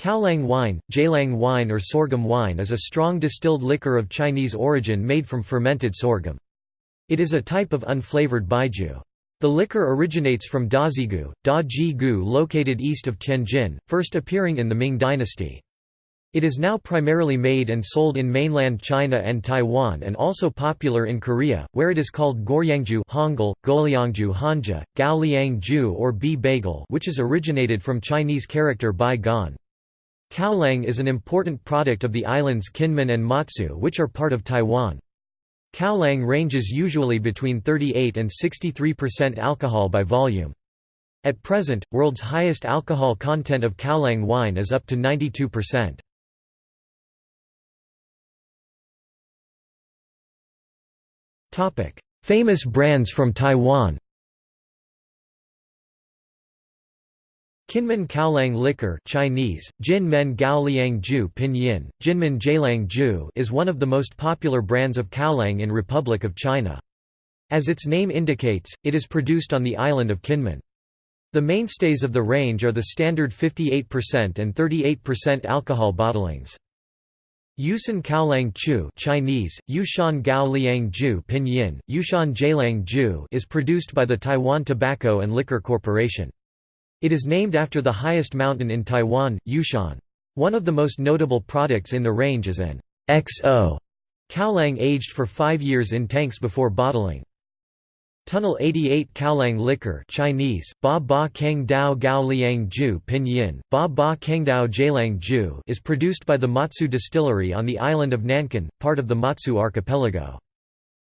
Kaoliang wine, Jialang wine or sorghum wine is a strong distilled liquor of Chinese origin made from fermented sorghum. It is a type of unflavored baijiu. The liquor originates from Dazigu, Da Ji Gu located east of Tianjin, first appearing in the Ming dynasty. It is now primarily made and sold in mainland China and Taiwan and also popular in Korea, where it is called Goryangju Hangul, Golyangju Hanja, Gaoliangju or B bagel which is originated from Chinese character Bai Gan. Kaoliang is an important product of the islands Kinmen and Matsu which are part of Taiwan. Kaoliang ranges usually between 38 and 63% alcohol by volume. At present, world's highest alcohol content of Kaoliang wine is up to 92%. Famous brands from Taiwan Kinmen Kaoliang liquor Chinese, Jin Men Gaoliang Ju Pinyin, Jinmen Jialang Ju is one of the most popular brands of Kaoliang in Republic of China. As its name indicates, it is produced on the island of Kinmen. The mainstays of the range are the standard 58% and 38% alcohol bottlings. Yushan Kaoliang Chu Chinese, Yushan Gao Liang Ju Pinyin, Yushan Jialang Ju is produced by the Taiwan Tobacco and Liquor Corporation. It is named after the highest mountain in Taiwan, Yushan. One of the most notable products in the range is an XO Kaoliang aged for five years in tanks before bottling. Tunnel 88 Kaoliang liquor Chinese, Ba Ba Keng Dao Gao Liang Ju Pinyin, Ba Ba Keng Dao Jialang Ju is produced by the Matsu Distillery on the island of Nangan, part of the Matsu archipelago.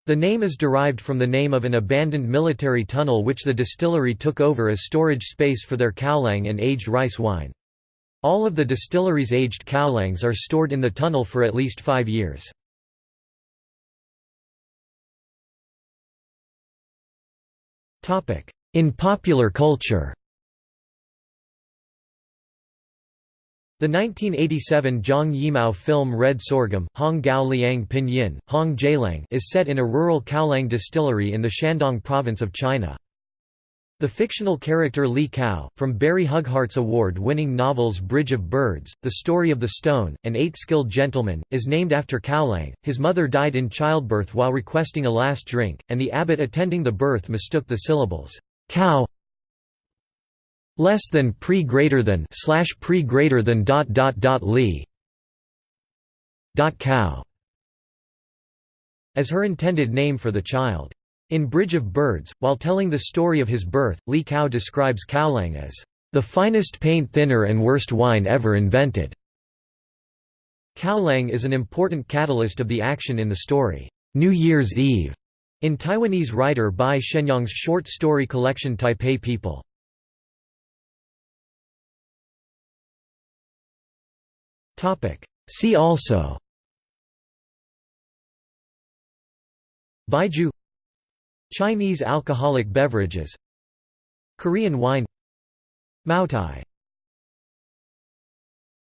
The name is derived from the name of an abandoned military tunnel which the distillery took over as storage space for their kaoliang and aged rice wine. All of the distillery's aged kaoliangs are stored in the tunnel for at least five years. In popular culture The 1987 Zhang Yimou film Red Sorghum Hong Gao Liang Pinyin, Hong Jialang is set in a rural Kaoliang distillery in the Shandong province of China. The fictional character Li Kao, from Barry Hughart's award-winning novels Bridge of Birds, The Story of the Stone, and Eight Skilled Gentlemen, is named after Kaoliang. His mother died in childbirth while requesting a last drink, and the abbot attending the birth mistook the syllables, cow less than pre greater than slash pre greater than dot dot dot li dot cow as her intended name for the child. In Bridge of Birds, while telling the story of his birth, Li Kao describes Kaoliang as the finest paint thinner and worst wine ever invented. Kaoliang is an important catalyst of the action in the story, New Year's Eve, in Taiwanese writer Bai Shenyang's short story collection Taipei People. See also. Baijiu Chinese alcoholic beverages. Korean wine. Maotai